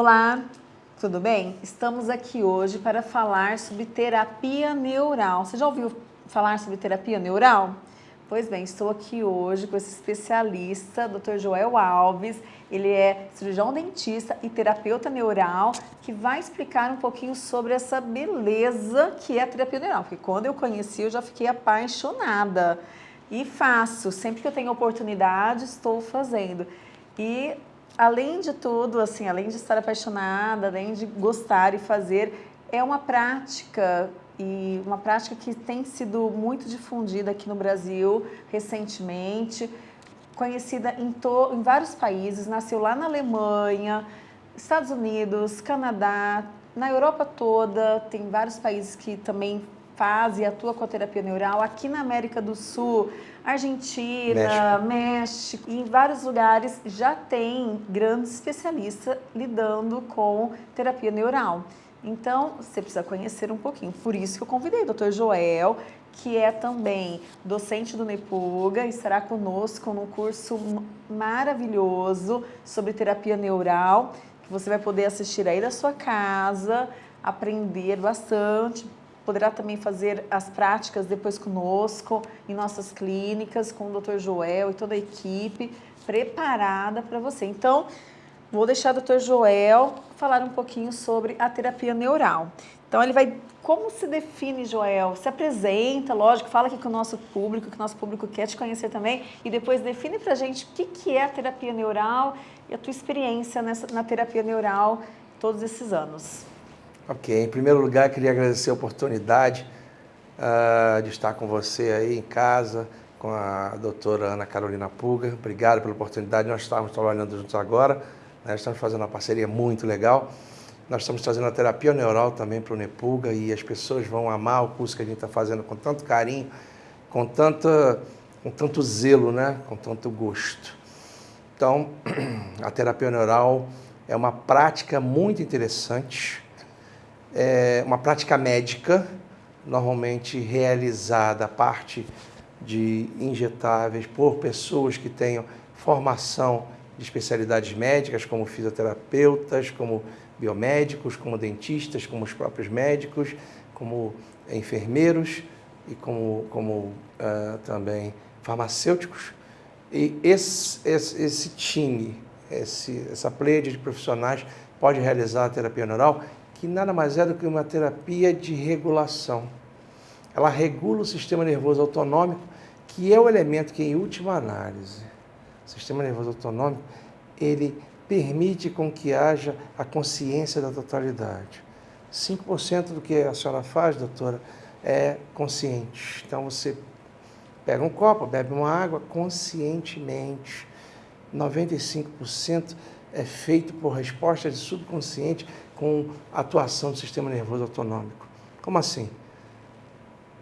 Olá, tudo bem? Estamos aqui hoje para falar sobre terapia neural. Você já ouviu falar sobre terapia neural? Pois bem, estou aqui hoje com esse especialista, Dr. Joel Alves. Ele é cirurgião dentista e terapeuta neural, que vai explicar um pouquinho sobre essa beleza que é a terapia neural. Porque quando eu conheci, eu já fiquei apaixonada. E faço, sempre que eu tenho oportunidade, estou fazendo. E além de tudo, assim, além de estar apaixonada, além de gostar e fazer, é uma prática e uma prática que tem sido muito difundida aqui no Brasil recentemente, conhecida em, to, em vários países, nasceu lá na Alemanha, Estados Unidos, Canadá, na Europa toda, tem vários países que também faz e atua com a terapia neural, aqui na América do Sul, Argentina, México, México e em vários lugares já tem grandes especialistas lidando com terapia neural. Então, você precisa conhecer um pouquinho. Por isso que eu convidei o Dr. Joel, que é também docente do Nepuga, estará conosco num curso maravilhoso sobre terapia neural, que você vai poder assistir aí da sua casa, aprender bastante, poderá também fazer as práticas depois conosco, em nossas clínicas, com o Dr. Joel e toda a equipe preparada para você. Então, Vou deixar o Dr. Joel falar um pouquinho sobre a terapia neural. Então ele vai, como se define, Joel? Se apresenta, lógico, fala aqui com o nosso público, que o nosso público quer te conhecer também, e depois define pra gente o que, que é a terapia neural e a tua experiência nessa, na terapia neural todos esses anos. Ok, em primeiro lugar, queria agradecer a oportunidade uh, de estar com você aí em casa, com a doutora Ana Carolina Puga. Obrigado pela oportunidade, nós estamos trabalhando juntos agora nós estamos fazendo uma parceria muito legal. Nós estamos trazendo a terapia neural também para o Nepuga e as pessoas vão amar o curso que a gente está fazendo com tanto carinho, com, tanta, com tanto zelo, né? com tanto gosto. Então, a terapia neural é uma prática muito interessante, é uma prática médica, normalmente realizada a parte de injetáveis por pessoas que tenham formação de especialidades médicas, como fisioterapeutas, como biomédicos, como dentistas, como os próprios médicos, como enfermeiros e como, como uh, também farmacêuticos. E esse, esse, esse time, esse, essa pleia de profissionais pode realizar a terapia neural, que nada mais é do que uma terapia de regulação. Ela regula o sistema nervoso autonômico, que é o elemento que, em última análise, sistema nervoso autonômico, ele permite com que haja a consciência da totalidade. 5% do que a senhora faz, doutora, é consciente. Então você pega um copo, bebe uma água conscientemente. 95% é feito por resposta de subconsciente com atuação do sistema nervoso autonômico. Como assim?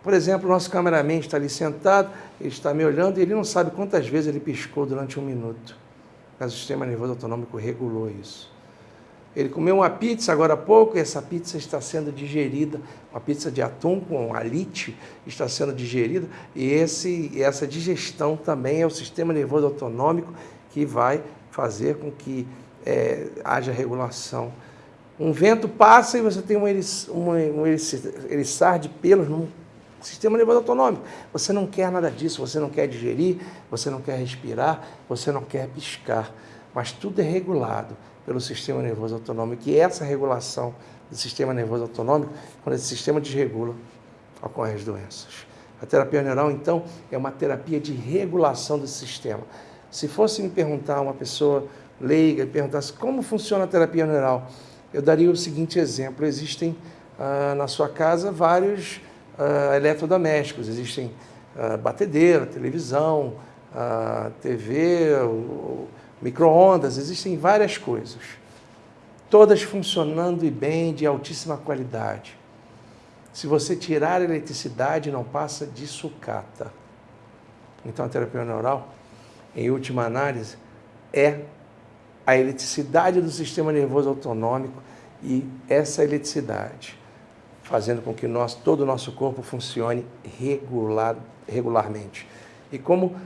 Por exemplo, o nosso cameraman está ali sentado, ele está me olhando e ele não sabe quantas vezes ele piscou durante um minuto. Mas o sistema nervoso autonômico regulou isso. Ele comeu uma pizza agora há pouco e essa pizza está sendo digerida, uma pizza de atum com alite está sendo digerida e esse, essa digestão também é o sistema nervoso autonômico que vai fazer com que é, haja regulação. Um vento passa e você tem um, eriç, um, eriçar de pelos num Sistema nervoso autonômico. Você não quer nada disso, você não quer digerir, você não quer respirar, você não quer piscar. Mas tudo é regulado pelo sistema nervoso autonômico. E essa regulação do sistema nervoso autonômico, quando esse sistema desregula, ocorrem as doenças. A terapia neural, então, é uma terapia de regulação desse sistema. Se fosse me perguntar uma pessoa leiga perguntasse como funciona a terapia neural, eu daria o seguinte exemplo. Existem ah, na sua casa vários uh, eletrodomésticos. Existem uh, batedeira, televisão, TV, micro-ondas, existem várias coisas. Todas funcionando e bem, de altíssima qualidade. Se você tirar a eletricidade, não passa de sucata. Então, a terapia neural, em última análise, é a eletricidade do sistema nervoso autonômico e essa eletricidade fazendo com que nós, todo o nosso corpo funcione regular, regularmente. E como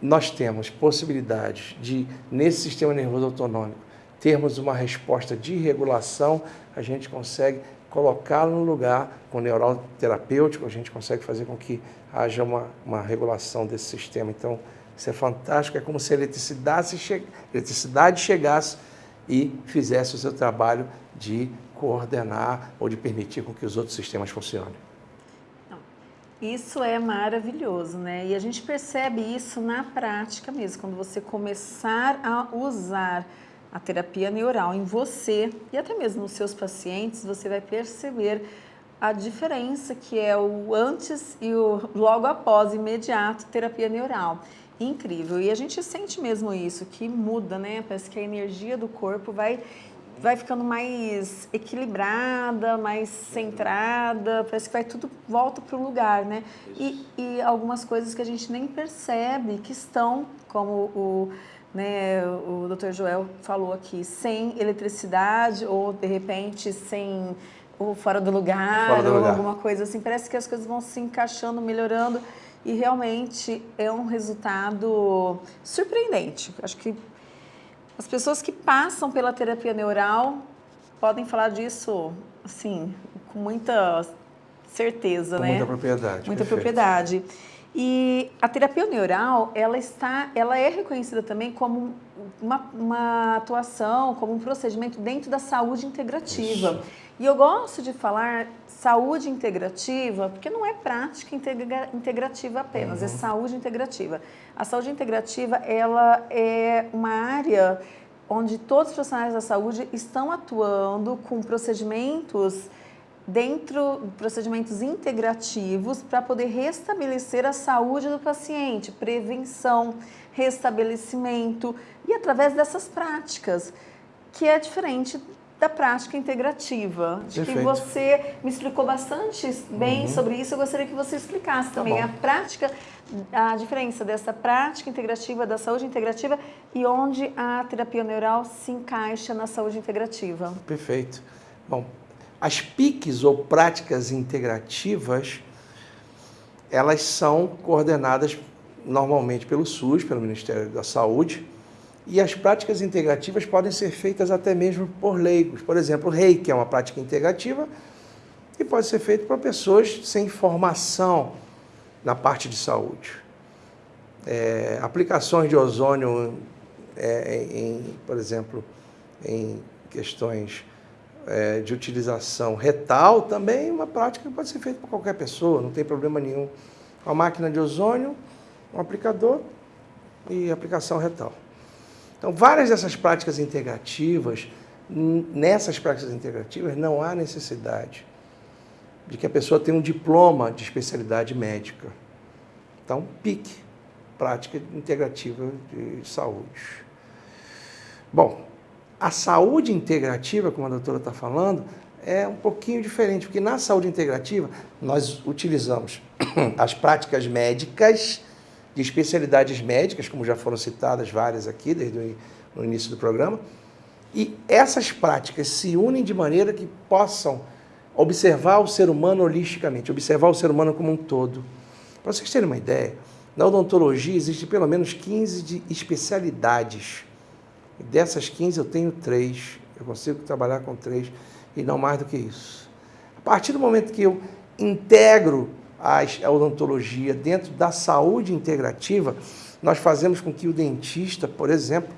nós temos possibilidades de, nesse sistema nervoso autonômico, termos uma resposta de regulação, a gente consegue colocá-lo no lugar com neural terapêutico, a gente consegue fazer com que haja uma, uma regulação desse sistema. Então, isso é fantástico, é como se a eletricidade, che eletricidade chegasse e fizesse o seu trabalho de coordenar ou de permitir com que os outros sistemas funcionem. Isso é maravilhoso, né? E a gente percebe isso na prática mesmo, quando você começar a usar a terapia neural em você e até mesmo nos seus pacientes, você vai perceber a diferença que é o antes e o logo após, imediato, terapia neural. Incrível. E a gente sente mesmo isso, que muda, né? Parece que a energia do corpo vai vai ficando mais equilibrada, mais centrada, parece que vai tudo volta para o lugar, né? E, e algumas coisas que a gente nem percebe que estão, como o né, o Dr. Joel falou aqui, sem eletricidade ou de repente sem ou fora do lugar fora do ou lugar. alguma coisa assim, parece que as coisas vão se encaixando, melhorando e realmente é um resultado surpreendente. Acho que as pessoas que passam pela terapia neural podem falar disso assim, com muita certeza, com né? Muita propriedade. Muita perfeito. propriedade. E a terapia neural, ela está, ela é reconhecida também como uma, uma atuação, como um procedimento dentro da saúde integrativa. Isso. E eu gosto de falar saúde integrativa, porque não é prática integra, integrativa apenas, é Uhum. saúde integrativa. A saúde integrativa, ela é uma área onde todos os profissionais da saúde estão atuando com procedimentos dentro de procedimentos integrativos para poder restabelecer a saúde do paciente, prevenção, restabelecimento e através dessas práticas, que é diferente da prática integrativa. Acho que você me explicou bastante bem Uhum. sobre isso, eu gostaria que você explicasse também bom. a prática, a diferença dessa prática integrativa, da saúde integrativa e onde a terapia neural se encaixa na saúde integrativa. Perfeito. Bom, as PICs ou práticas integrativas, elas são coordenadas normalmente pelo SUS, pelo Ministério da Saúde, e as práticas integrativas podem ser feitas até mesmo por leigos. Por exemplo, o reiki é uma prática integrativa e pode ser feito por pessoas sem formação na parte de saúde. É, aplicações de ozônio, é, em, por exemplo, em questões é, de utilização retal, também é uma prática que pode ser feita por qualquer pessoa, não tem problema nenhum. Uma máquina de ozônio, um aplicador e aplicação retal. Então, várias dessas práticas integrativas, nessas práticas integrativas, não há necessidade de que a pessoa tenha um diploma de especialidade médica. Então, PIC, Prática Integrativa de Saúde. Bom, a saúde integrativa, como a doutora está falando, é um pouquinho diferente, porque na saúde integrativa nós utilizamos as práticas médicas de especialidades médicas, como já foram citadas várias aqui desde o início do programa, e essas práticas se unem de maneira que possam observar o ser humano holisticamente, observar o ser humano como um todo. Para vocês terem uma ideia, na odontologia existem pelo menos 15 de especialidades. Dessas 15 eu tenho três. Eu consigo trabalhar com três e não mais do que isso. A partir do momento que eu integro as- a odontologia dentro da saúde integrativa, nós fazemos com que o dentista, por exemplo,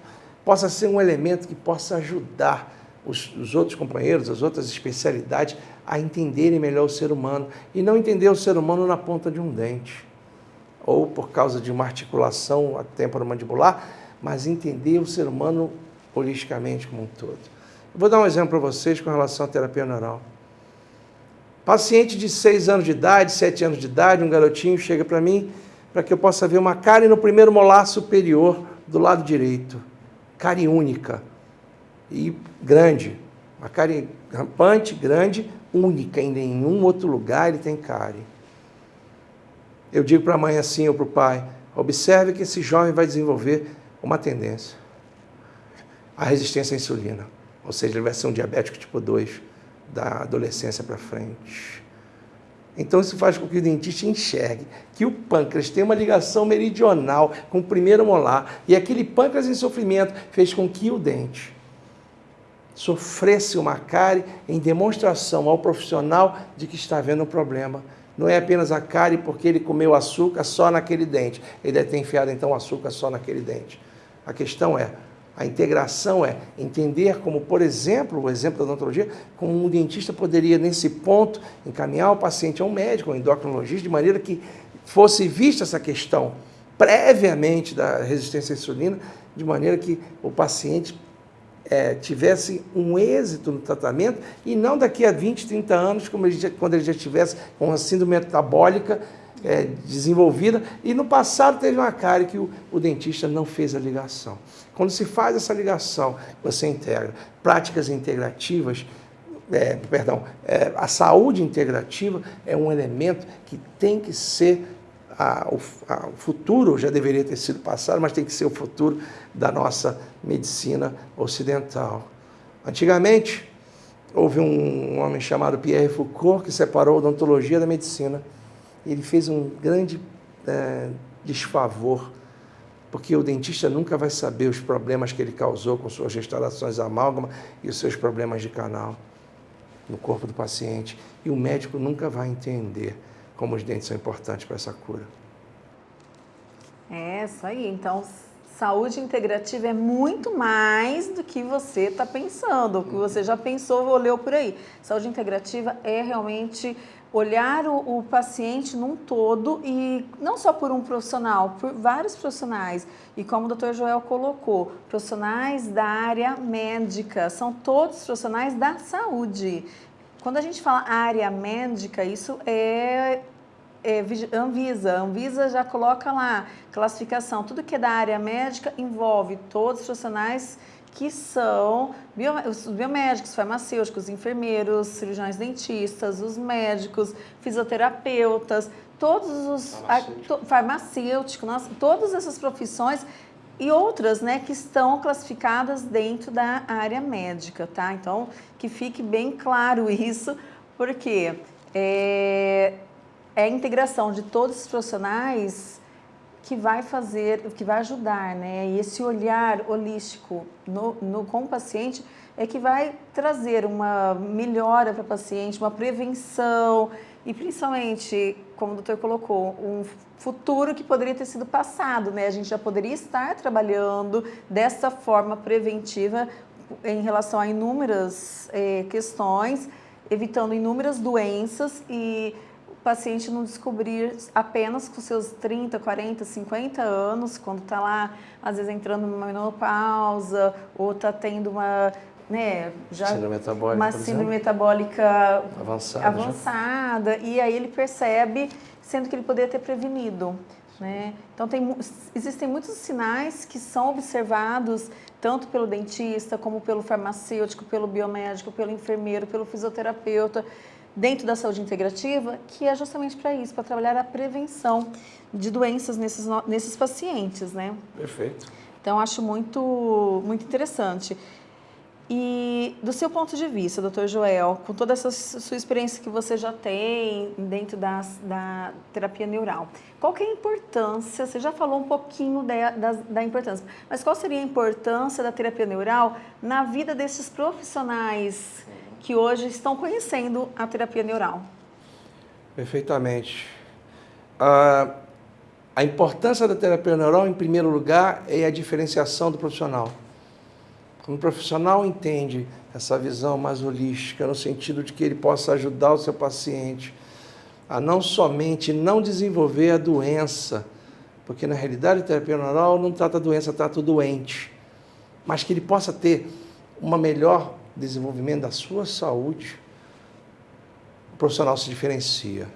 possa ser um elemento que possa ajudar os, os outros companheiros, as outras especialidades, a entenderem melhor o ser humano e não entender o ser humano na ponta de um dente ou por causa de uma articulação temporomandibular, mas entender o ser humano holisticamente como um todo. Eu vou dar um exemplo para vocês com relação à terapia neural. Paciente de 6 anos de idade, 7 anos de idade, um garotinho chega para mim para que eu possa ver uma cárie no primeiro molar superior do lado direito. Cárie única e grande. Uma cárie rampante, grande, única. Em nenhum outro lugar ele tem cárie. Eu digo para a mãe assim ou para o pai: observe que esse jovem vai desenvolver uma tendência à resistência à insulina. Ou seja, ele vai ser um diabético tipo 2 da adolescência para frente. Então isso faz com que o dentista enxergue que o pâncreas tem uma ligação meridional com o primeiro molar e aquele pâncreas em sofrimento fez com que o dente sofresse uma cárie em demonstração ao profissional de que está havendo um problema. Não é apenas a cárie porque ele comeu açúcar só naquele dente. Ele deve ter enfiado então açúcar só naquele dente. A questão é, a integração é entender como, por exemplo, o exemplo da odontologia, como um dentista poderia, nesse ponto, encaminhar o paciente a um médico, um endocrinologista, de maneira que fosse vista essa questão previamente da resistência à insulina, de maneira que o paciente é, tivesse um êxito no tratamento e não daqui a 20, 30 anos, como ele já, quando ele já tivesse uma síndrome metabólica é, desenvolvida. E no passado teve uma cárie que o, o dentista não fez a ligação. Quando se faz essa ligação, você integra práticas integrativas, é, perdão, é, a saúde integrativa é um elemento que tem que ser a, o, a, o, futuro, já deveria ter sido passado, mas tem que ser o futuro da nossa medicina ocidental. Antigamente, houve um, um homem chamado Pierre Foucault que separou a odontologia da medicina. Ele fez um grande é, desfavor porque o dentista nunca vai saber os problemas que ele causou com suas restaurações amálgama e os seus problemas de canal no corpo do paciente. E o médico nunca vai entender como os dentes são importantes para essa cura. É, isso aí. Então, saúde integrativa é muito mais do que você está pensando, o que você já pensou ou leu por aí. Saúde integrativa é realmente olhar o, o, paciente num todo e não só por um profissional, por vários profissionais. E como o doutor Joel colocou, profissionais da área médica, são todos profissionais da saúde. Quando a gente fala área médica, isso é, é Anvisa. Anvisa já coloca lá classificação. Tudo que é da área médica envolve todos os profissionais que são os biomédicos, farmacêuticos, enfermeiros, cirurgiões dentistas, os médicos, fisioterapeutas, todos os farmacêuticos, farmacêutico, nossa, todas essas profissões e outras, né, que estão classificadas dentro da área médica, tá? Então, que fique bem claro isso, porque é, é a integração de todos os profissionais que vai fazer, que vai ajudar, né? E esse olhar holístico no, no, com o paciente é que vai trazer uma melhora para o paciente, uma prevenção e principalmente, como o doutor colocou, um futuro que poderia ter sido passado, né? A gente já poderia estar trabalhando dessa forma preventiva em relação a inúmeras eh, questões, evitando inúmeras doenças e paciente não descobrir apenas com seus 30, 40, 50 anos, quando está lá, às vezes entrando numa menopausa, ou está tendo uma, né, já síndrome metabólica, uma síndrome metabólica avançada, avançada e aí ele percebe, sendo que ele poderia ter prevenido. Né? Então, tem, existem muitos sinais que são observados tanto pelo dentista, como pelo farmacêutico, pelo biomédico, pelo enfermeiro, pelo fisioterapeuta, dentro da saúde integrativa, que é justamente para isso, para trabalhar a prevenção de doenças nesses, nesses pacientes, né? Perfeito. Então, acho muito, muito interessante. E do seu ponto de vista, doutor Joel, com toda essa sua experiência que você já tem dentro da, da terapia neural, qual que é a importância, você já falou um pouquinho da, da, da, importância, mas qual seria a importância da terapia neural na vida desses profissionais que hoje estão conhecendo a terapia neural. Perfeitamente. Ah, a importância da terapia neural, em primeiro lugar, é a diferenciação do profissional. Quando o profissional entende essa visão mais holística, no sentido de que ele possa ajudar o seu paciente a não somente não desenvolver a doença, porque na realidade a terapia neural não trata a doença, trata o doente, mas que ele possa ter uma melhor desenvolvimento da sua saúde, o profissional se diferencia.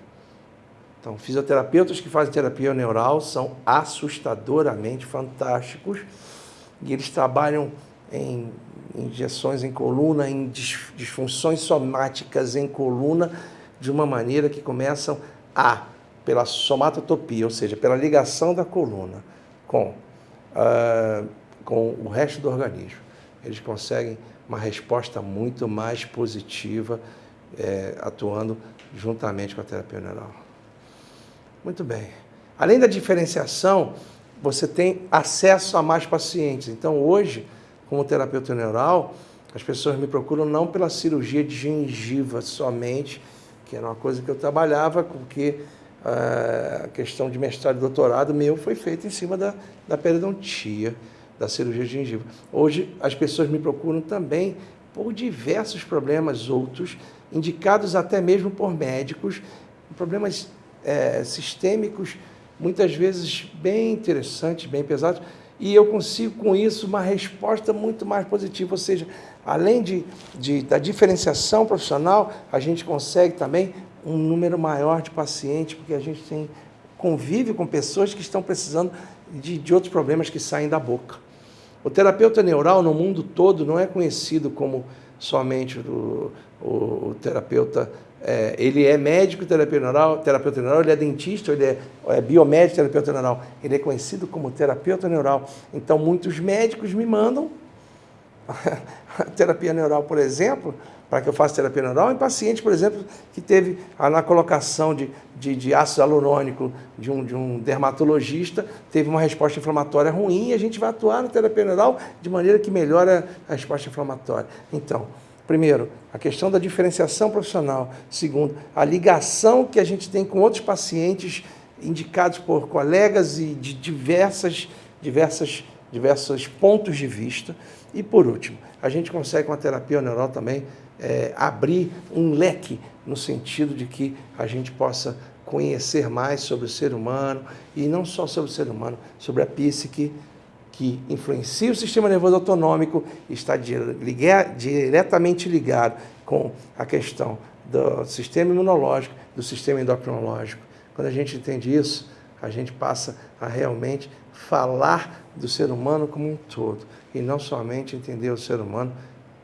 Então, fisioterapeutas que fazem terapia neural são assustadoramente fantásticos e eles trabalham em injeções em coluna, em disfunções somáticas em coluna, de uma maneira que começam a, pela somatotopia, ou seja, pela ligação da coluna com, uh, com o resto do organismo. Eles conseguem uma resposta muito mais positiva, é, atuando juntamente com a terapia neural. Muito bem. Além da diferenciação, você tem acesso a mais pacientes. Então, hoje, como terapeuta neural, As pessoas me procuram não pela cirurgia de gengiva somente, que era uma coisa que eu trabalhava, porque eh, a questão de mestrado e doutorado meu foi feita em cima da, da periodontia, da cirurgia de gengiva. Hoje as pessoas me procuram também por diversos problemas outros, indicados até mesmo por médicos, problemas é, sistêmicos, muitas vezes bem interessantes, bem pesados, e eu consigo com isso uma resposta muito mais positiva, ou seja, além de, de, da diferenciação profissional, a gente consegue também um número maior de pacientes, porque a gente tem convive com pessoas que estão precisando de, de outros problemas que saem da boca. O terapeuta neural no mundo todo não é conhecido como somente o, o, o terapeuta é, ele é médico terapeuta neural, terapeuta neural, ele é dentista, ele é, é biomédico terapeuta neural, ele é conhecido como terapeuta neural. Então, muitos médicos me mandam terapia neural, por exemplo, para que eu faça terapia neural em paciente, por exemplo, que teve na colocação de, de, de ácido hialurônico de um, de um dermatologista, teve uma resposta inflamatória ruim e a gente vai atuar na terapia neural de maneira que melhora a resposta inflamatória. Então, Primeiro, a questão da diferenciação profissional. Segundo, a ligação que a gente tem com outros pacientes indicados por colegas e de diversas, diversas, diversos pontos de vista. E por último, a gente consegue com a terapia neural também é, abrir um leque no sentido de que a gente possa conhecer mais sobre o ser humano e não só sobre o ser humano, sobre a psique, que influencia o sistema nervoso autonômico, está diretamente ligado com a questão do sistema imunológico, do sistema endocrinológico. Quando a gente entende isso, a gente passa a realmente falar do ser humano como um todo e não somente entender o ser humano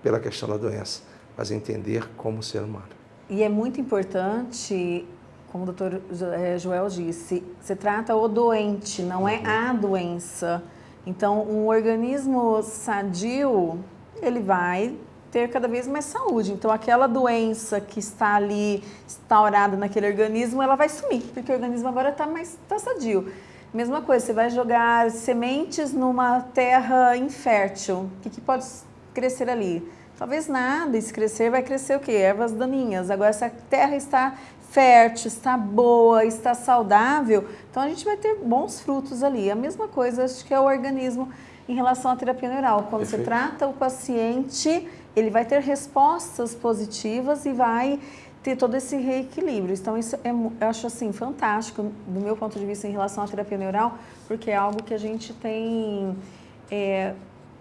pela questão da doença, mas entender como ser humano. E é muito importante, como o doutor eh, Joel disse, se trata o doente, não é a doença. Então, um organismo sadio, ele vai ter cada vez mais saúde. Então, aquela doença que está ali instaurada naquele organismo, ela vai sumir, porque o organismo agora está mais tá sadio. Mesma coisa, você vai jogar sementes numa terra infértil. O que, que pode crescer ali? Talvez nada, e se crescer, vai crescer o quê? Ervas daninhas. Agora, se a terra está fértil, está boa, está saudável, então a gente vai ter bons frutos ali. A mesma coisa, acho que é o organismo em relação à terapia neural. Quando Perfeito. você trata o paciente, ele vai ter respostas positivas e vai ter todo esse reequilíbrio. Então, isso é, eu acho assim, fantástico, do meu ponto de vista, em relação à terapia neural, porque é algo que a gente tem... É,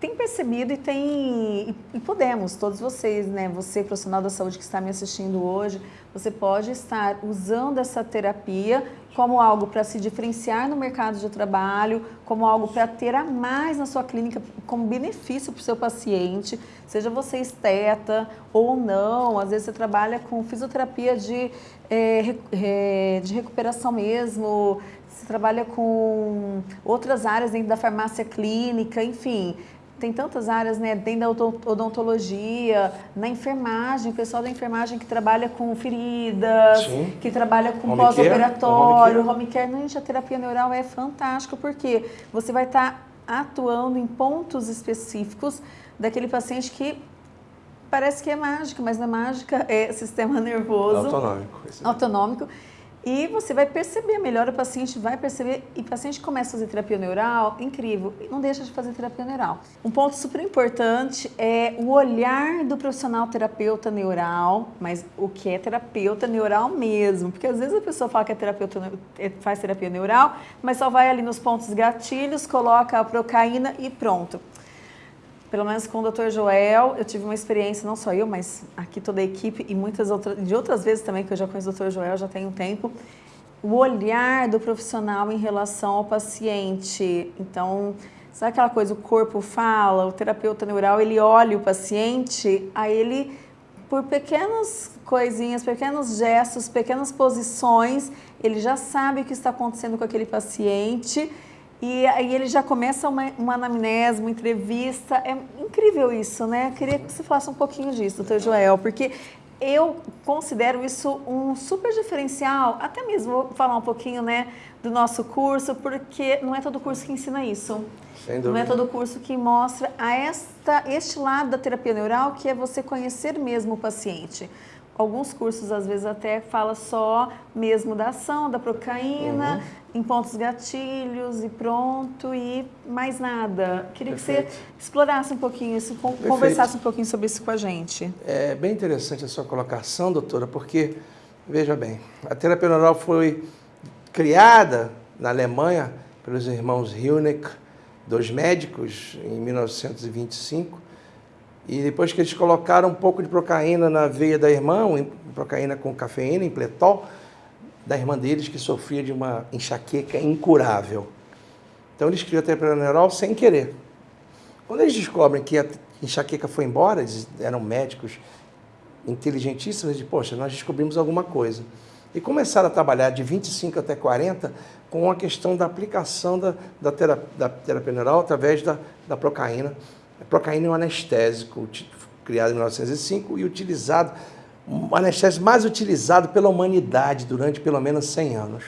tem percebido e tem e, podemos, todos vocês, né? Você, profissional da saúde que está me assistindo hoje, você pode estar usando essa terapia como algo para se diferenciar no mercado de trabalho, como algo para ter a mais na sua clínica, como benefício para o seu paciente, seja você esteta ou não, às vezes você trabalha com fisioterapia de, é, de recuperação mesmo, você trabalha com outras áreas dentro da farmácia clínica, enfim, tem tantas áreas, né, dentro da odontologia, na enfermagem, o pessoal da enfermagem que trabalha com feridas, Sim. que trabalha com pós-operatório, home, home care. Não, gente, a terapia neural é fantástica, porque você vai estar tá atuando em pontos específicos daquele paciente que parece que é mágica, mas não é mágica, é sistema nervoso. Autonômico. Autonômico. E você vai perceber melhor, o paciente vai perceber, e o paciente começa a fazer terapia neural, incrível, e não deixa de fazer terapia neural. Um ponto super importante é o olhar do profissional terapeuta neural, mas o que é terapeuta neural mesmo, porque às vezes a pessoa fala que é terapeuta, é, faz terapia neural, mas só vai ali nos pontos gatilhos, coloca a procaína e pronto pelo menos com o Dr. Joel, eu tive uma experiência, não só eu, mas aqui toda a equipe e muitas outras, de outras vezes também que eu já conheço o Dr. Joel, já tem um tempo, o olhar do profissional em relação ao paciente. Então, sabe aquela coisa, o corpo fala, o terapeuta neural, ele olha o paciente, aí ele, por pequenas coisinhas, pequenos gestos, pequenas posições, ele já sabe o que está acontecendo com aquele paciente e aí ele já começa uma, uma anamnese, uma entrevista. É incrível isso, né? Eu queria que você falasse um pouquinho disso, doutor Joel, porque eu considero isso um super diferencial, até mesmo vou falar um pouquinho né, do nosso curso, porque não é todo curso que ensina isso. Não é todo curso que mostra a esta, este lado da terapia neural, que é você conhecer mesmo o paciente. Alguns cursos, às vezes, até fala só mesmo da ação, da procaína, uhum. Em pontos gatilhos e pronto, e mais nada. Queria Perfeito. que você explorasse um pouquinho isso, Perfeito. conversasse um pouquinho sobre isso com a gente. É bem interessante a sua colocação, doutora, porque, veja bem, a terapia neural foi criada na Alemanha pelos irmãos Hilneck, dois médicos, em 1925, e depois que eles colocaram um pouco de procaína na veia da irmã, procaína com cafeína, em pletol, da irmã deles que sofria de uma enxaqueca incurável. Então eles criam a terapia neural sem querer. Quando eles descobrem que a enxaqueca foi embora, eles eram médicos inteligentíssimos, de poxa, nós descobrimos alguma coisa. E começaram a trabalhar de 25 até 40 com a questão da aplicação da, da, terapia, da terapia neural através da, da procaína a procaína é um anestésico criado em 1905 e utilizado, um anestésico mais utilizado pela humanidade durante pelo menos 100 anos.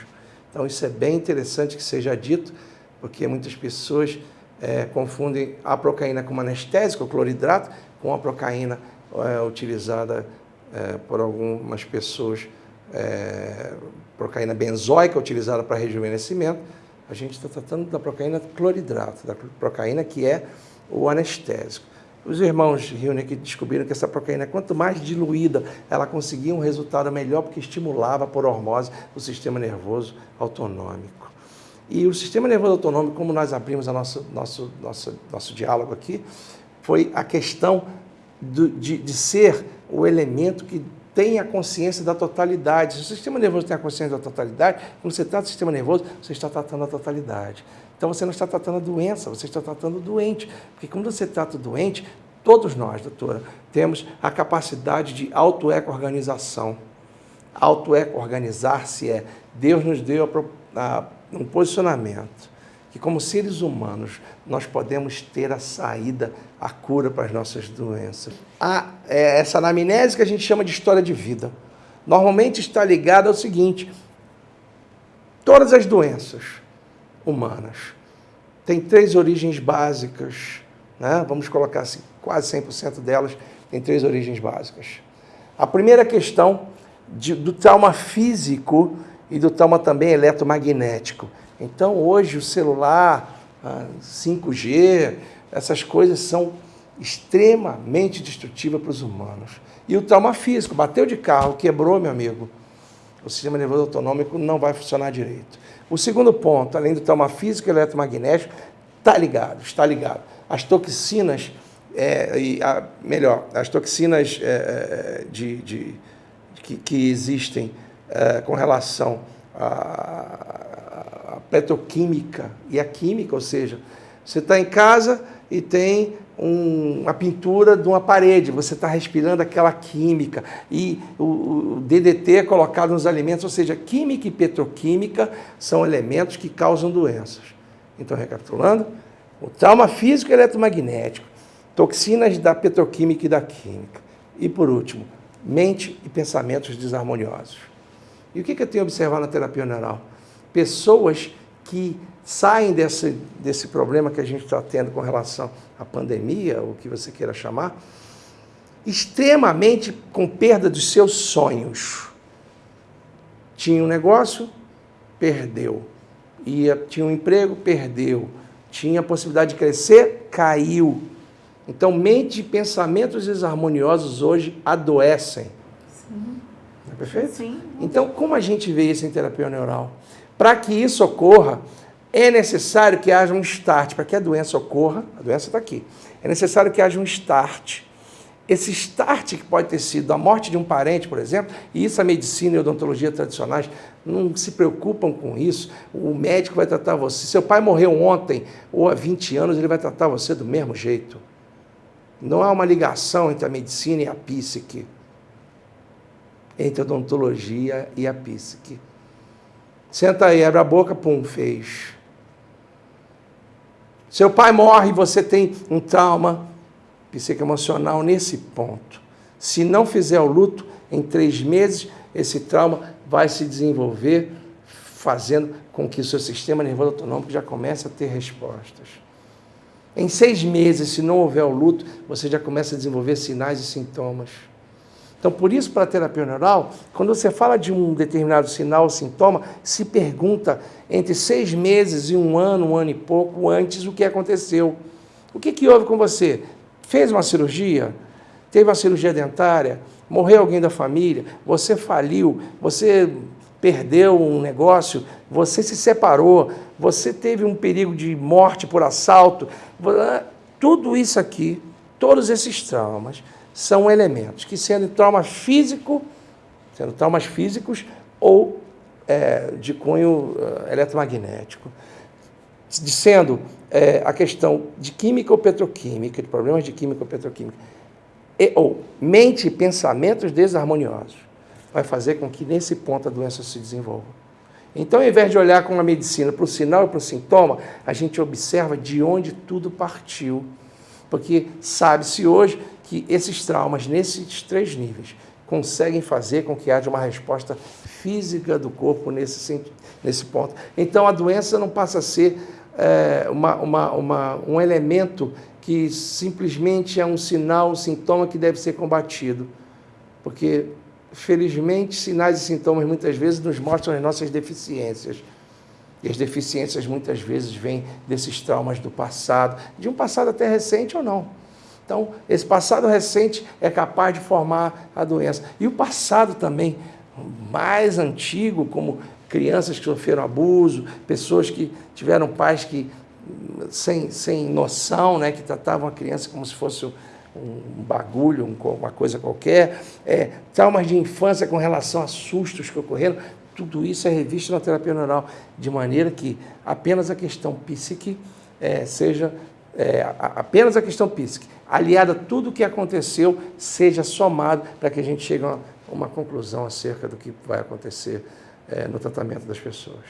Então isso é bem interessante que seja dito, porque muitas pessoas é, confundem a procaína como anestésico, cloridrato, com a procaína é, utilizada é, por algumas pessoas, é, procaína benzoica utilizada para rejuvenescimento. A gente está tratando da procaína cloridrato, da procaína que é o anestésico. Os irmãos Hilneck descobriram que essa proteína, quanto mais diluída, ela conseguia um resultado melhor porque estimulava por osmose o sistema nervoso autonômico. E o sistema nervoso autonômico, como nós abrimos o nosso, nosso, nosso, nosso diálogo aqui, foi a questão do, de, de ser o elemento que tem a consciência da totalidade. Se o sistema nervoso tem a consciência da totalidade, quando você trata o sistema nervoso, você está tratando a totalidade. Então você não está tratando a doença, você está tratando o doente. Porque quando você trata o doente, todos nós, doutora, temos a capacidade de auto-eco-organização. Auto-eco-organizar-se é, Deus nos deu a, a, um posicionamento que como seres humanos nós podemos ter a saída, a cura para as nossas doenças. A, é, essa anamnese que a gente chama de história de vida, normalmente está ligada ao seguinte, todas as doenças, humanas. Tem três origens básicas, né? vamos colocar assim, quase 100% delas tem três origens básicas. A primeira questão de, do trauma físico e do trauma também eletromagnético. Então, hoje, o celular, 5G, essas coisas são extremamente destrutivas para os humanos. E o trauma físico, bateu de carro, quebrou, meu amigo, o sistema nervoso autonômico não vai funcionar direito. O segundo ponto, além do trauma físico e eletromagnético, está ligado, está ligado. As toxinas, é, e a, melhor, as toxinas é, é de, de, que, que existem é, com relação à, à petroquímica e à química, ou seja, você está em casa e tem um, uma pintura de uma parede, você está respirando aquela química e o, o, DDT é colocado nos alimentos, ou seja, química e petroquímica são elementos que causam doenças. Então, recapitulando, o trauma físico e eletromagnético, toxinas da petroquímica e da química. E, por último, mente e pensamentos desarmoniosos. E o que, que eu tenho observado na terapia neural? Pessoas que saem desse, desse problema que a gente está tendo com relação à pandemia, o que você queira chamar, extremamente com perda dos seus sonhos. Tinha um negócio, perdeu. Ia, tinha um emprego, perdeu. Tinha a possibilidade de crescer, caiu. Então, mente e pensamentos desarmoniosos hoje adoecem. Sim. É perfeito? Sim. Então, como a gente vê isso em terapia neural? Para que isso ocorra, é necessário que haja um start. Para que a doença ocorra, a doença está aqui. É necessário que haja um start. Esse start que pode ter sido a morte de um parente, por exemplo, e isso a medicina e a odontologia tradicionais não se preocupam com isso. O médico vai tratar você. Seu pai morreu ontem ou há 20 anos, ele vai tratar você do mesmo jeito. Não há uma ligação entre a medicina e a psique, entre a odontologia e a psique. Senta aí, abre a boca, pum, fez. Seu pai morre e você tem um trauma psicoemocional nesse ponto. Se não fizer o luto, Em três meses, esse trauma vai se desenvolver, fazendo com que o seu sistema nervoso autonômico já comece a ter respostas. Em seis meses, se não houver o luto, você já começa a desenvolver sinais e sintomas. Então, por isso, para a terapia neural, quando você fala de um determinado sinal ou sintoma, se pergunta entre seis meses e um ano, um ano e pouco antes, o que aconteceu. O que, que houve com você? Fez uma cirurgia? Teve uma cirurgia dentária? Morreu alguém da família? Você faliu? Você perdeu um negócio? Você se separou? Você teve um perigo de morte por assalto? Tudo isso aqui, todos esses traumas, são elementos que, sendo trauma físico, sendo traumas físicos ou é, de cunho uh, eletromagnético, sendo é, a questão de química ou petroquímica, de problemas de química ou petroquímica, e, ou mente e pensamentos desarmoniosos, vai fazer com que nesse ponto a doença se desenvolva. Então, ao invés de olhar com a medicina para o sinal e para o sintoma, a gente observa de onde tudo partiu. Porque sabe-se hoje que esses traumas, nesses três níveis, conseguem fazer com que haja uma resposta física do corpo nesse, nesse ponto. Então, a doença não passa a ser é, uma, uma, uma, um elemento que simplesmente é um sinal, um sintoma que deve ser combatido. Porque, felizmente, sinais e sintomas muitas vezes nos mostram as nossas deficiências. E as deficiências muitas vezes vêm desses traumas do passado, de um passado até recente ou não. Então, esse passado recente é capaz de formar a doença. E o passado também, mais antigo, como crianças que sofreram abuso, pessoas que tiveram pais que sem, sem noção, né, que tratavam a criança como se fosse um bagulho, uma coisa qualquer, é, traumas de infância com relação a sustos que ocorreram, tudo isso é revisto na terapia neural, de maneira que apenas a questão psíquica é, seja é, apenas a questão psíquica, aliada a tudo o que aconteceu, seja somado para que a gente chegue a uma conclusão acerca do que vai acontecer é, no tratamento das pessoas.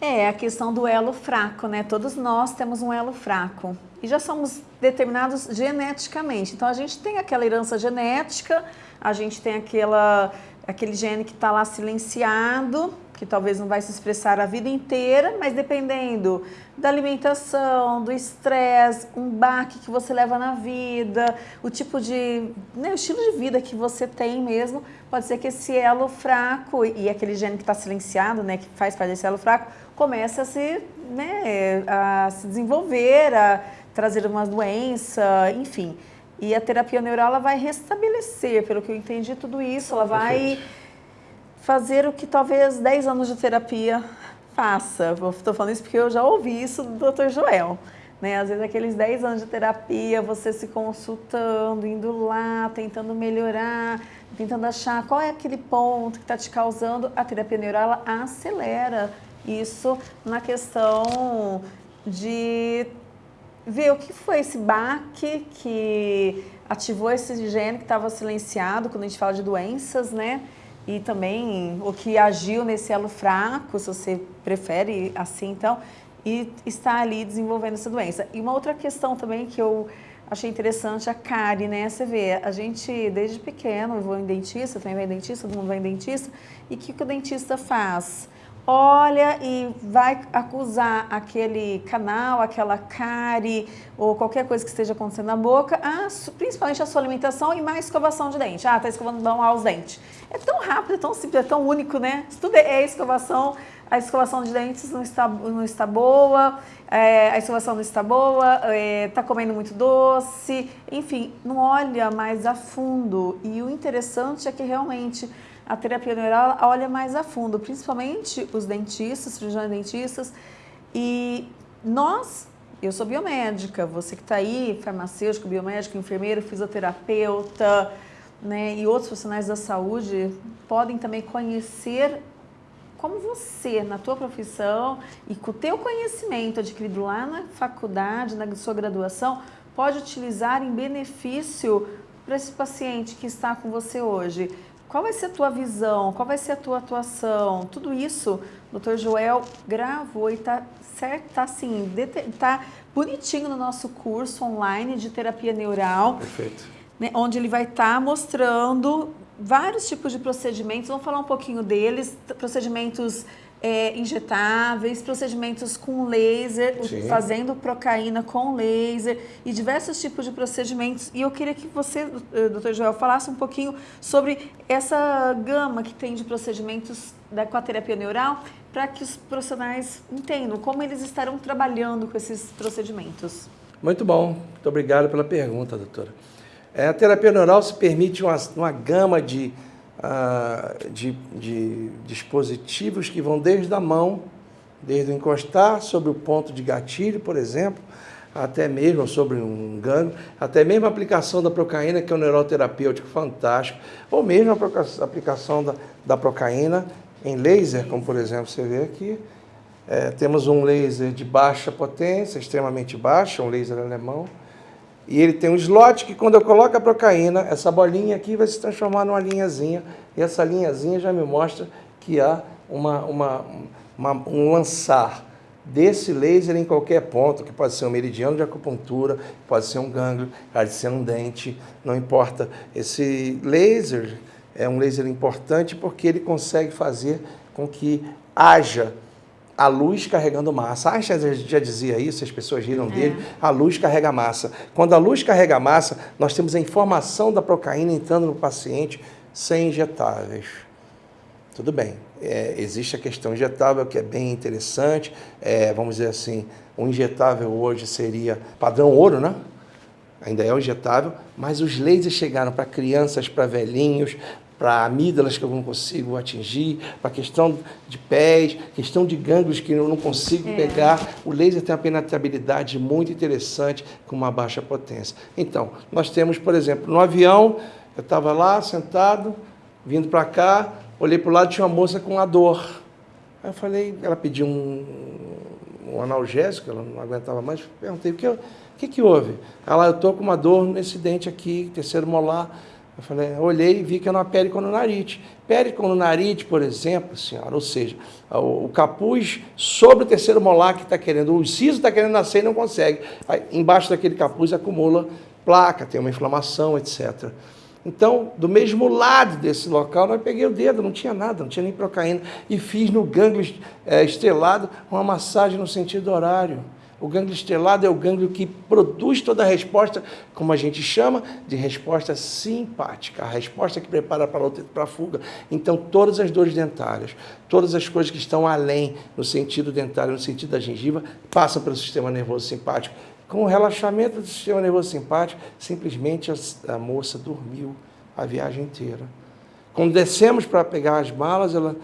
É, a questão do elo fraco, né? Todos nós temos um elo fraco e já somos determinados geneticamente. Então a gente tem aquela herança genética, a gente tem aquela, aquele gene que está lá silenciado, que talvez não vai se expressar a vida inteira, mas dependendo da alimentação, do estresse, um baque que você leva na vida, o tipo de, né, o estilo de vida que você tem mesmo, pode ser que esse elo fraco e aquele gene que está silenciado, né, que faz parte desse elo fraco, comece a se, né, a se desenvolver, a trazer uma doença, enfim. E a terapia neural ela vai restabelecer, pelo que eu entendi tudo isso, ela vai Perfeito fazer o que talvez 10 anos de terapia faça. Estou falando isso porque eu já ouvi isso do Dr. Joel. Né? Às vezes aqueles 10 anos de terapia, você se consultando, indo lá, tentando melhorar, tentando achar qual é aquele ponto que está te causando, a terapia neural ela acelera isso na questão de ver o que foi esse baque que ativou esse gene que estava silenciado quando a gente fala de doenças, né? E também o que agiu nesse elo fraco, se você prefere assim, então, e está ali desenvolvendo essa doença. E uma outra questão também que eu achei interessante, a cárie, né? Você vê, a gente desde pequeno, eu vou em dentista, também vai em dentista, todo mundo vai em dentista, e o que, que o dentista faz? Olha e vai acusar aquele canal, aquela cárie ou qualquer coisa que esteja acontecendo na boca, a, principalmente a sua alimentação e mais escovação de dente. Ah, tá escovando mal os dentes. É tão rápido, é tão simples, é tão único, né? Isso tudo é escovação, a escovação de dentes não está, não está boa, é, a escovação não está boa, é, tá comendo muito doce, enfim, não olha mais a fundo. E o interessante é que realmente a terapia neural olha mais a fundo, principalmente os dentistas, cirurgiões dentistas. E nós, eu sou biomédica, você que está aí, farmacêutico, biomédico, enfermeiro, fisioterapeuta, né, e outros profissionais da saúde podem também conhecer como você, na tua profissão e com o teu conhecimento adquirido lá na faculdade, na sua graduação, pode utilizar em benefício para esse paciente que está com você hoje. Qual vai ser a tua visão? Qual vai ser a tua atuação? Tudo isso, o Dr. Joel gravou e está certo, tá assim, tá bonitinho no nosso curso online de terapia neural. Perfeito. Né, onde ele vai estar tá mostrando vários tipos de procedimentos, vamos falar um pouquinho deles, procedimentos é, injetáveis, procedimentos com laser, Sim. fazendo procaína com laser e diversos tipos de procedimentos. E eu queria que você, eh, doutor Joel, falasse um pouquinho sobre essa gama que tem de procedimentos da, com a terapia neural para que os profissionais entendam como eles estarão trabalhando com esses procedimentos. Muito bom. Muito obrigado pela pergunta, doutora. É, a terapia neural se permite uma, uma gama de uh, de, de dispositivos que vão desde a mão, desde o encostar sobre o ponto de gatilho, por exemplo, até mesmo sobre um gangue, até mesmo a aplicação da procaína, que é um neuroterapêutico fantástico, ou mesmo a aplicação da, da procaína em laser, como por exemplo você vê aqui. É, temos um laser de baixa potência, extremamente baixa, um laser alemão, e ele tem um slot que quando eu coloco a procaína, essa bolinha aqui vai se transformar numa linhazinha. E essa linhazinha já me mostra que há uma, uma, uma, um lançar desse laser em qualquer ponto, que pode ser um meridiano de acupuntura, pode ser um gânglio, pode ser um dente, não importa. Esse laser é um laser importante porque ele consegue fazer com que haja a luz carregando massa. Einstein já dizia isso, as pessoas riram é. dele, a luz carrega massa. Quando a luz carrega massa, nós temos a informação da procaína entrando no paciente sem injetáveis. Tudo bem, é, existe a questão injetável que é bem interessante, é, vamos dizer assim, o injetável hoje seria padrão ouro, né? Ainda é o injetável, mas os lasers chegaram para crianças, para velhinhos, para amígdalas que eu não consigo atingir, para questão de pés, questão de gânglios que eu não consigo é. pegar. O laser tem uma penetrabilidade muito interessante com uma baixa potência. Então, nós temos, por exemplo, no avião, eu estava lá sentado, vindo para cá, olhei para o lado tinha uma moça com uma dor. Aí eu falei, ela pediu um, um analgésico, ela não aguentava mais, perguntei, o que, o que, que houve? Ela, eu estou com uma dor nesse dente aqui, terceiro molar. Eu falei, olhei e vi que era uma pericononarite. Pericononarite, por exemplo, senhora, ou seja, o, o capuz sobre o terceiro molar que está querendo, o siso está querendo nascer e não consegue. Aí, embaixo daquele capuz acumula placa, tem uma inflamação, etc. Então, do mesmo lado desse local, nós peguei o dedo, não tinha nada, não tinha nem procaína, e fiz no gânglio é, estrelado uma massagem no sentido horário. O gânglio estrelado é o gânglio que produz toda a resposta, como a gente chama, de resposta simpática, a resposta que prepara para a fuga. Então, todas as dores dentárias, todas as coisas que estão além no sentido dentário, no sentido da gengiva, passam pelo sistema nervoso simpático. Com o relaxamento do sistema nervoso simpático, simplesmente a, a moça dormiu a viagem inteira. Quando descemos para pegar as malas, ela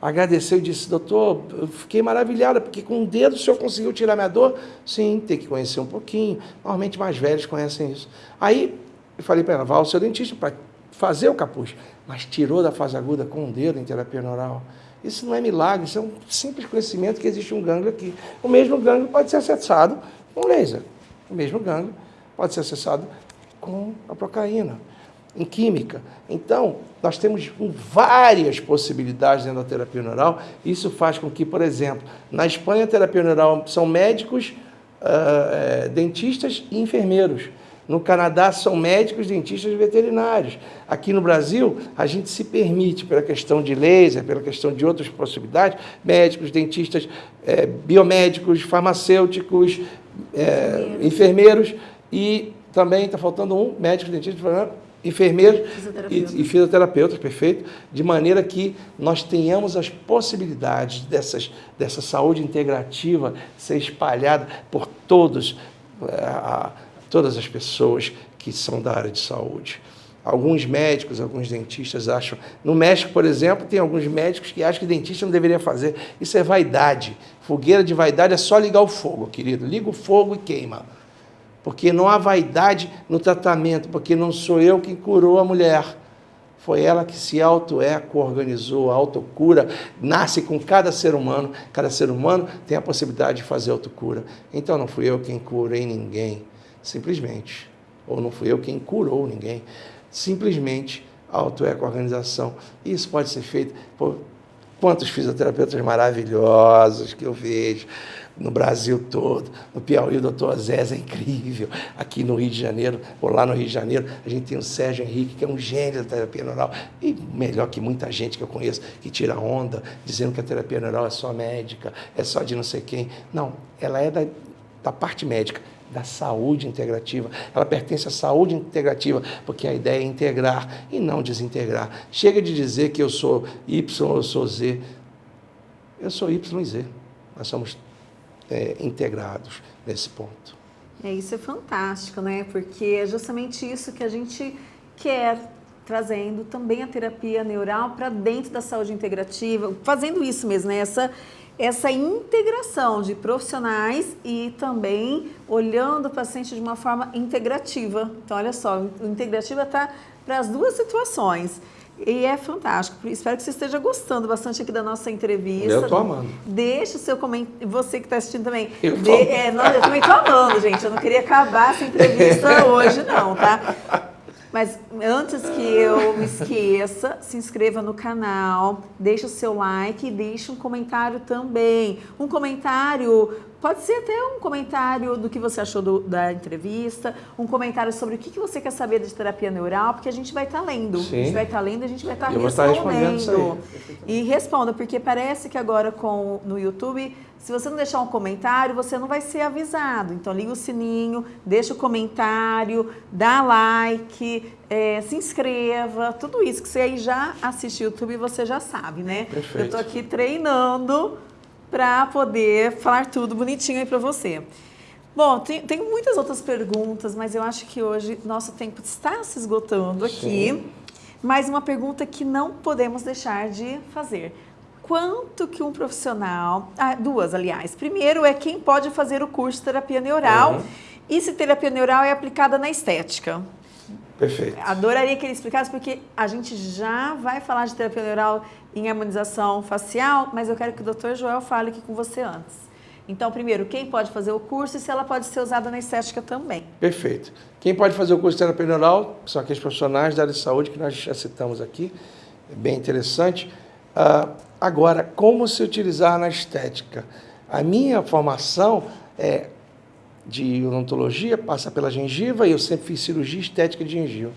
agradeceu e disse, doutor, eu fiquei maravilhada, porque com um dedo o senhor conseguiu tirar minha dor? Sim, tem que conhecer um pouquinho. Normalmente mais velhos conhecem isso. Aí eu falei para ela, vá ao seu dentista para fazer o capuz. Mas tirou da fase aguda com um dedo em terapia neural. Isso não é milagre, isso é um simples conhecimento que existe um gânglio aqui. O mesmo gânglio pode ser acessado com laser. O mesmo gânglio pode ser acessado com a procaína em química. Então, nós temos várias possibilidades dentro da terapia neural. Isso faz com que, por exemplo, na Espanha a terapia neural são médicos, uh, dentistas e enfermeiros. No Canadá são médicos, dentistas e veterinários. Aqui no Brasil, a gente se permite, pela questão de laser, pela questão de outras possibilidades, médicos, dentistas, é, biomédicos, farmacêuticos, é, enfermeiros e também está faltando um médico, dentista, enfermeiros e, e fisioterapeutas, perfeito, de maneira que nós tenhamos as possibilidades dessas, dessa saúde integrativa ser espalhada por todos, eh, a, todas as pessoas que são da área de saúde. Alguns médicos, alguns dentistas acham. No México, por exemplo, tem alguns médicos que acham que dentista não deveria fazer. Isso é vaidade. Fogueira de vaidade é só ligar o fogo, querido. Liga o fogo e queima porque não há vaidade no tratamento, porque não sou eu quem curou a mulher. Foi ela que se auto-eco-organizou, autocura nasce com cada ser humano, cada ser humano tem a possibilidade de fazer autocura. Então não fui eu quem curei ninguém, simplesmente. Ou não fui eu quem curou ninguém, simplesmente auto-eco-organização. Isso pode ser feito por quantos fisioterapeutas maravilhosos que eu vejo, no Brasil todo. No Piauí, o doutor Zé é incrível. Aqui no Rio de Janeiro, ou lá no Rio de Janeiro, a gente tem o Sérgio Henrique, que é um gênio da terapia neural. E melhor que muita gente que eu conheço, que tira onda, dizendo que a terapia neural é só médica, é só de não sei quem. Não, ela é da, da parte médica da saúde integrativa. Ela pertence à saúde integrativa, porque a ideia é integrar e não desintegrar. Chega de dizer que eu sou Y, eu sou Z. Eu sou Y e Z. Nós somos é, integrados nesse ponto. É, isso é fantástico, né? Porque é justamente isso que a gente quer, trazendo também a terapia neural para dentro da saúde integrativa, fazendo isso mesmo, né? Essa, essa integração de profissionais e também olhando o paciente de uma forma integrativa. Então, olha só, o integrativa está para as duas situações. E é fantástico. Espero que você esteja gostando bastante aqui da nossa entrevista. Eu estou amando. Deixe o seu comentário. Você que está assistindo também. Eu, De... é, não, eu também estou amando, gente. Eu não queria acabar essa entrevista hoje, não, tá? Mas antes que eu me esqueça, se inscreva no canal, deixe o seu like e deixe um comentário também. Um comentário, pode ser até um comentário do que você achou do, da entrevista, um comentário sobre o que, que você quer saber de terapia neural, porque a gente vai estar tá lendo. Sim. A gente vai estar tá lendo e a gente vai estar tá respondendo. E responda, porque parece que agora com no YouTube se você não deixar um comentário, você não vai ser avisado. Então, liga o sininho, deixa o comentário, dá like, é, se inscreva, tudo isso que você aí já assiste YouTube, você já sabe, né? Perfeito. Eu tô aqui treinando para poder falar tudo bonitinho aí para você. Bom, tem, tem, muitas outras perguntas, mas eu acho que hoje nosso tempo está se esgotando aqui. Sim. Mas uma pergunta que não podemos deixar de fazer quanto que um profissional... Ah, duas, aliás. Primeiro é quem pode fazer o curso de terapia neural uhum. e se terapia neural é aplicada na estética. Perfeito. Adoraria que ele explicasse, porque a gente já vai falar de terapia neural em harmonização facial, mas eu quero que o Dr. Joel fale aqui com você antes. Então, primeiro, quem pode fazer o curso e se ela pode ser usada na estética também. Perfeito. Quem pode fazer o curso de terapia neural são aqueles profissionais da área de saúde que nós já citamos aqui. É bem interessante. Uh, agora, como se utilizar na estética? A minha formação é de odontologia, passa pela gengiva, e eu sempre fiz cirurgia estética de gengiva.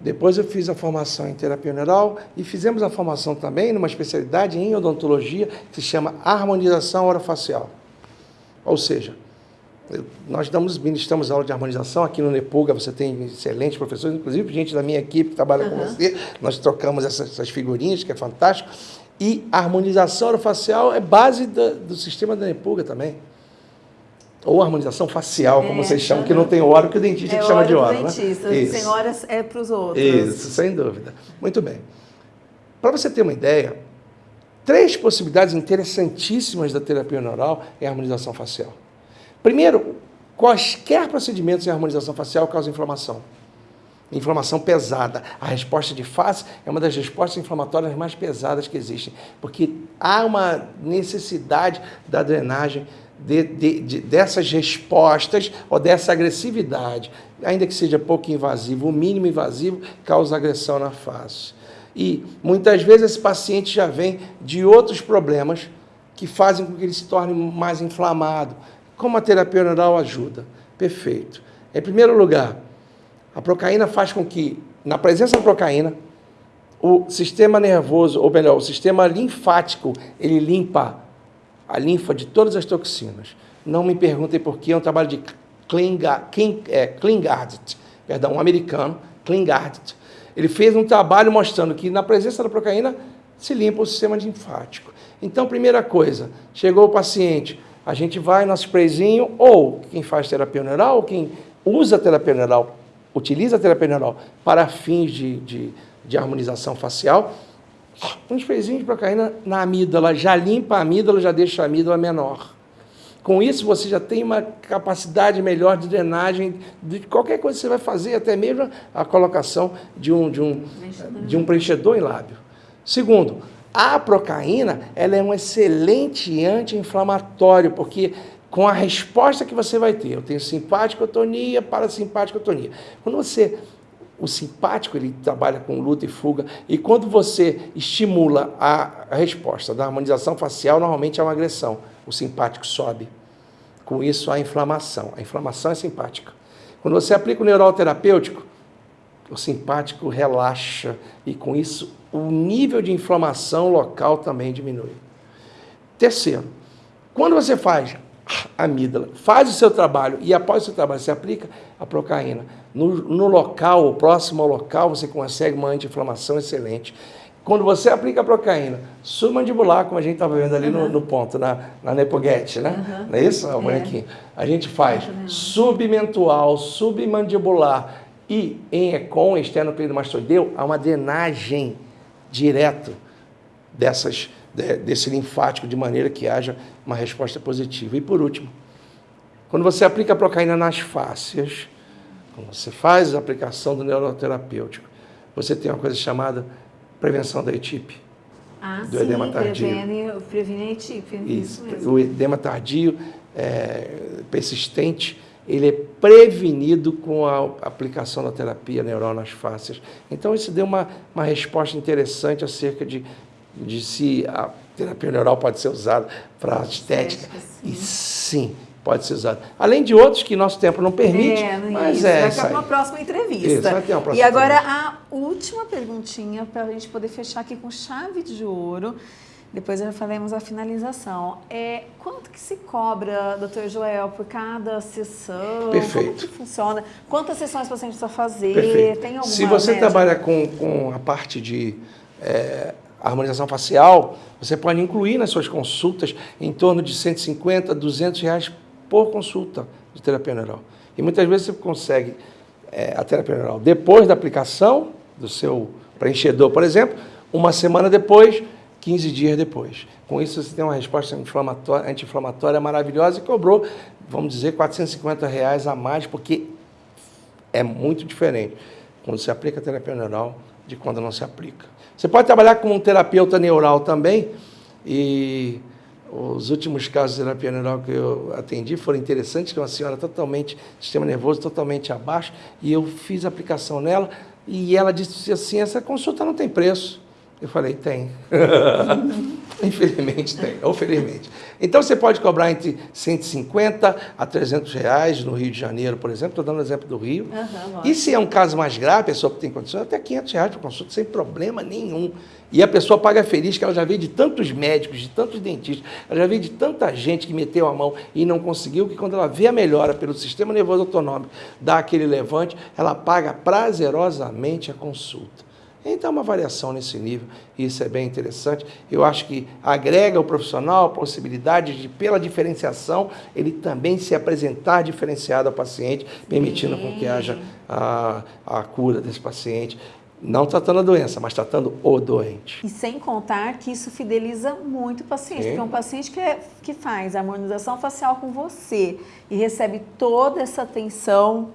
Depois eu fiz a formação em terapia neural e fizemos a formação também numa especialidade em odontologia que se chama harmonização orofacial. Ou seja, nós damos, ministramos aula de harmonização aqui no Nepuga, você tem excelentes professores, inclusive gente da minha equipe que trabalha uhum. com você, nós trocamos essas, essas, figurinhas, que é fantástico. E a harmonização orofacial é base do, do sistema da Nepuga também. Ou harmonização facial, como é, vocês chamam, que não tem hora, que o dentista é que chama de hora. Né? dentista, né? sem horas é para os outros. Isso, sem dúvida. Muito bem. Para você ter uma ideia, três possibilidades interessantíssimas da terapia neural é a harmonização facial. Primeiro, quaisquer procedimentos em harmonização facial causam inflamação. Inflamação pesada. A resposta de face é uma das respostas inflamatórias mais pesadas que existem, porque há uma necessidade da drenagem de, de, de, dessas respostas ou dessa agressividade, ainda que seja pouco invasivo, o mínimo invasivo causa agressão na face. E muitas vezes esse paciente já vem de outros problemas que fazem com que ele se torne mais inflamado, como a terapia neural ajuda? Perfeito. Em primeiro lugar, a procaína faz com que, na presença da procaína, o sistema nervoso, ou melhor, o sistema linfático, ele limpa a linfa de todas as toxinas. Não me perguntem por que, é um trabalho de é, perdão, um americano, Klingard. Ele fez um trabalho mostrando que na presença da procaína se limpa o sistema linfático. Então, primeira coisa, chegou o paciente, a gente vai no sprayzinho, ou quem faz terapia neural, ou quem usa terapia neural, utiliza terapia neural para fins de, de, de harmonização facial, um sprayzinho de procaína na amígdala, já limpa a amígdala, já deixa a amígdala menor. Com isso, você já tem uma capacidade melhor de drenagem de qualquer coisa que você vai fazer, até mesmo a colocação de um, de um, de um preenchedor em lábio. Segundo, a procaína ela é um excelente anti-inflamatório, porque com a resposta que você vai ter, eu tenho simpático-tonia, parasimpático-tonia. Quando você o simpático ele trabalha com luta e fuga, e quando você estimula a, resposta da harmonização facial, normalmente é uma agressão. O simpático sobe. Com isso, a inflamação. A inflamação é simpática. Quando você aplica o neural terapêutico, o simpático relaxa e com isso o nível de inflamação local também diminui. Terceiro, quando você faz amígdala, faz o seu trabalho e após o seu trabalho você aplica a procaína. No, no local, próximo ao local, você consegue uma anti-inflamação excelente. Quando você aplica a procaína submandibular, como a gente estava vendo ali uhum. no, no, ponto, na, na nepoguete, né? Uhum. Não é isso? É. A gente faz submentual, submandibular e em ECOM, externo mastoideu, há uma drenagem direto dessas, desse linfático de maneira que haja uma resposta positiva. E por último, quando você aplica a procaína nas fáscias, quando você faz a aplicação do neuroterapêutico, você tem uma coisa chamada prevenção da ETIP. Ah, do sim, edema tardio. Prevene, previne a ETIP. Isso, isso o edema tardio é, persistente, ele é prevenido com a aplicação da terapia neural nas fáscias. Então, isso deu uma, uma resposta interessante acerca de, de se a terapia neural pode ser usada para estética. Sim. E sim, pode ser usado. Além de outros que nosso tempo não permite, é, mas isso. é Vai ter uma próxima entrevista. Isso, vai ter uma próxima e agora entrevista. a última perguntinha para a gente poder fechar aqui com chave de ouro. Depois já faremos a finalização. É, quanto que se cobra, doutor Joel, por cada sessão? Perfeito. Como que funciona? Quantas sessões o paciente precisa fazer? Perfeito. Tem alguma Se você média? trabalha com, com a parte de é, harmonização facial, você pode incluir nas suas consultas em torno de 150, 200 reais por consulta de terapia neural. E muitas vezes você consegue é, a terapia neural depois da aplicação do seu preenchedor, por exemplo, uma semana depois, 15 dias depois. Com isso você tem uma resposta anti-inflamatória maravilhosa e cobrou, vamos dizer, 450 reais a mais, porque é muito diferente quando se aplica a terapia neural de quando não se aplica. Você pode trabalhar com um terapeuta neural também e os últimos casos de terapia neural que eu atendi foram interessantes, que uma senhora totalmente, sistema nervoso totalmente abaixo, e eu fiz aplicação nela, e ela disse assim, essa consulta não tem preço. Eu falei, tem. Infelizmente tem, ou felizmente. Então você pode cobrar entre 150 a 300 reais no Rio de Janeiro, por exemplo. Estou dando o exemplo do Rio. Uhum, e se é um caso mais grave, a pessoa que tem condições, até 500 reais para consulta, sem problema nenhum. E a pessoa paga feliz que ela já veio de tantos médicos, de tantos dentistas, ela já veio de tanta gente que meteu a mão e não conseguiu, que quando ela vê a melhora pelo sistema nervoso autonômico, dá aquele levante, ela paga prazerosamente a consulta. Então, uma variação nesse nível, isso é bem interessante. Eu acho que agrega ao profissional a possibilidade de, pela diferenciação, ele também se apresentar diferenciado ao paciente, permitindo com que haja a, a cura desse paciente. Não tratando a doença, mas tratando o doente. E sem contar que isso fideliza muito o paciente, Sim. porque um paciente que, é, que faz a harmonização facial com você e recebe toda essa atenção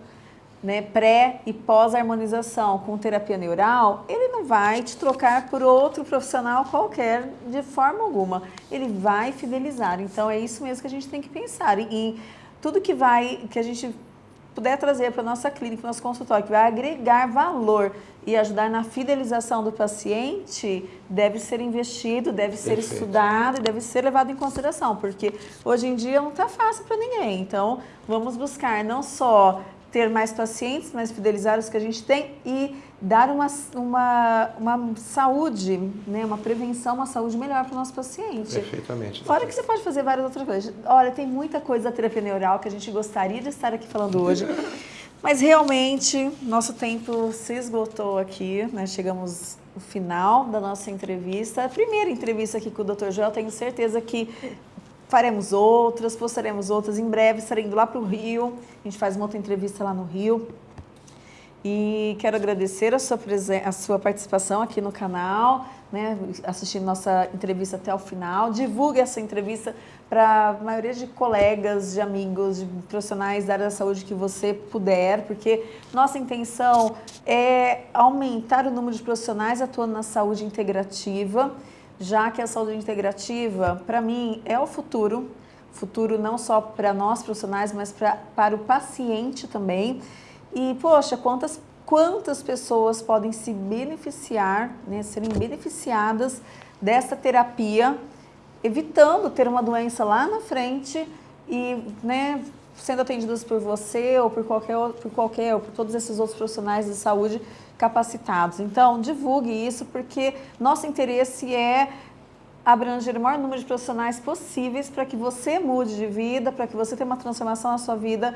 né, pré e pós-harmonização com terapia neural, ele não vai te trocar por outro profissional qualquer de forma alguma. Ele vai fidelizar. Então é isso mesmo que a gente tem que pensar. E, e tudo que vai, que a gente puder trazer para a nossa clínica, para o nosso consultório, que vai agregar valor e ajudar na fidelização do paciente, deve ser investido, deve ser Perfeito. estudado e deve ser levado em consideração, porque hoje em dia não está fácil para ninguém. Então, vamos buscar não só ter mais pacientes, mais fidelizar os que a gente tem e dar uma, uma, uma saúde, né, uma prevenção, uma saúde melhor para o nosso paciente. Perfeitamente. Fora que você pode fazer várias outras coisas. Olha, tem muita coisa da terapia neural que a gente gostaria de estar aqui falando hoje, mas realmente nosso tempo se esgotou aqui, né? chegamos no final da nossa entrevista. A primeira entrevista aqui com o Dr. Joel, tenho certeza que faremos outras, postaremos outras. Em breve estarei indo lá para o Rio, a gente faz uma outra entrevista lá no Rio. E quero agradecer a sua, a sua participação aqui no canal, né, assistindo nossa entrevista até o final. Divulgue essa entrevista para a maioria de colegas, de amigos, de profissionais da área da saúde que você puder, porque nossa intenção é aumentar o número de profissionais atuando na saúde integrativa já que a saúde integrativa, para mim, é o futuro, futuro não só para nós profissionais, mas pra, para o paciente também. E, poxa, quantas quantas pessoas podem se beneficiar, né, serem beneficiadas dessa terapia, evitando ter uma doença lá na frente e né, sendo atendidas por você ou por qualquer, por qualquer, ou por todos esses outros profissionais de saúde capacitados. Então, divulgue isso, porque nosso interesse é abranger o maior número de profissionais possíveis para que você mude de vida, para que você tenha uma transformação na sua vida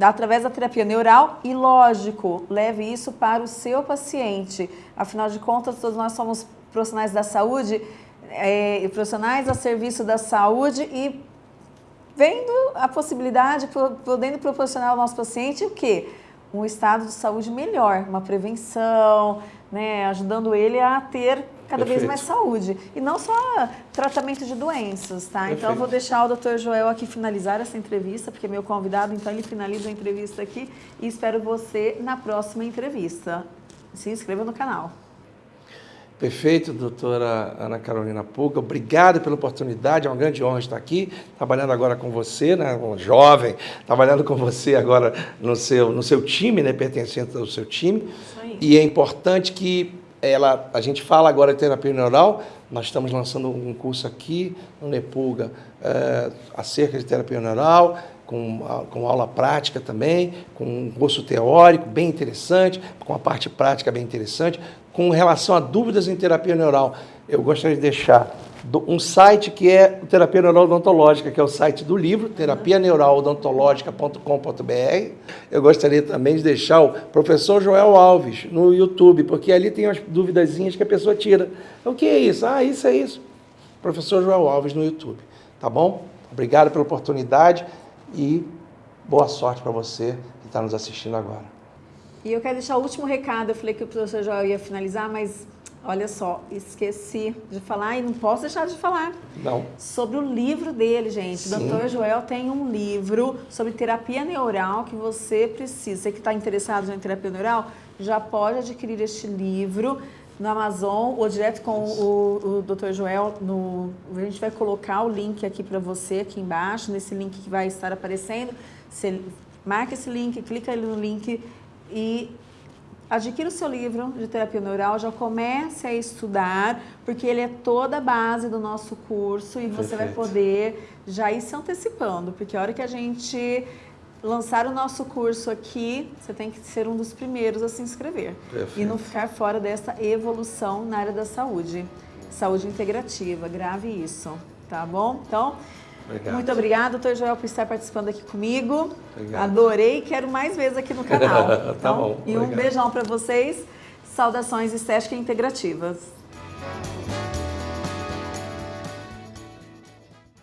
através da terapia neural e, lógico, leve isso para o seu paciente. Afinal de contas, todos nós somos profissionais da saúde, é, profissionais a serviço da saúde e vendo a possibilidade, podendo proporcionar ao nosso paciente o quê? um estado de saúde melhor, uma prevenção, né, ajudando ele a ter cada Perfeito. vez mais saúde. E não só tratamento de doenças, tá? Perfeito. Então eu vou deixar o Dr. Joel aqui finalizar essa entrevista, porque é meu convidado, então ele finaliza a entrevista aqui e espero você na próxima entrevista. Se inscreva no canal. Perfeito, doutora Ana Carolina Puga. Obrigado pela oportunidade, é uma grande honra estar aqui, trabalhando agora com você, né, um jovem, trabalhando com você agora no seu, no seu time, né, pertencente ao seu time. E é importante que ela, a gente fala agora de terapia neural, nós estamos lançando um curso aqui no Nepulga é, acerca de terapia neural, com, com aula prática também, com um curso teórico bem interessante, com a parte prática bem interessante, com relação a dúvidas em terapia neural, eu gostaria de deixar um site que é Terapia Neural Odontológica, que é o site do livro, terapianeuralodontológica.com.br. Eu gostaria também de deixar o professor Joel Alves no YouTube, porque ali tem umas duvidazinhas que a pessoa tira. O que é isso? Ah, isso é isso. Professor Joel Alves no YouTube. Tá bom? Obrigado pela oportunidade e boa sorte para você que está nos assistindo agora. E eu quero deixar o último recado. Eu falei que o professor Joel ia finalizar, mas olha só, esqueci de falar e não posso deixar de falar. Não. Sobre o livro dele, gente. Sim. O Dr. Joel tem um livro sobre terapia neural que você precisa. Você que está interessado em terapia neural, já pode adquirir este livro no Amazon ou direto com o, o Dr. Joel. No, a gente vai colocar o link aqui para você, aqui embaixo, nesse link que vai estar aparecendo. Você marca esse link, clica ali no link e adquira o seu livro de terapia neural, já comece a estudar, porque ele é toda a base do nosso curso e Perfeito. você vai poder já ir se antecipando, porque a hora que a gente lançar o nosso curso aqui, você tem que ser um dos primeiros a se inscrever Perfeito. e não ficar fora dessa evolução na área da saúde. Saúde integrativa, grave isso, tá bom? Então, Obrigado. Muito obrigada, doutor Joel, por estar participando aqui comigo. Obrigado. Adorei quero mais vezes aqui no canal. tá então, bom. E um beijão para vocês. Saudações estéticas integrativas.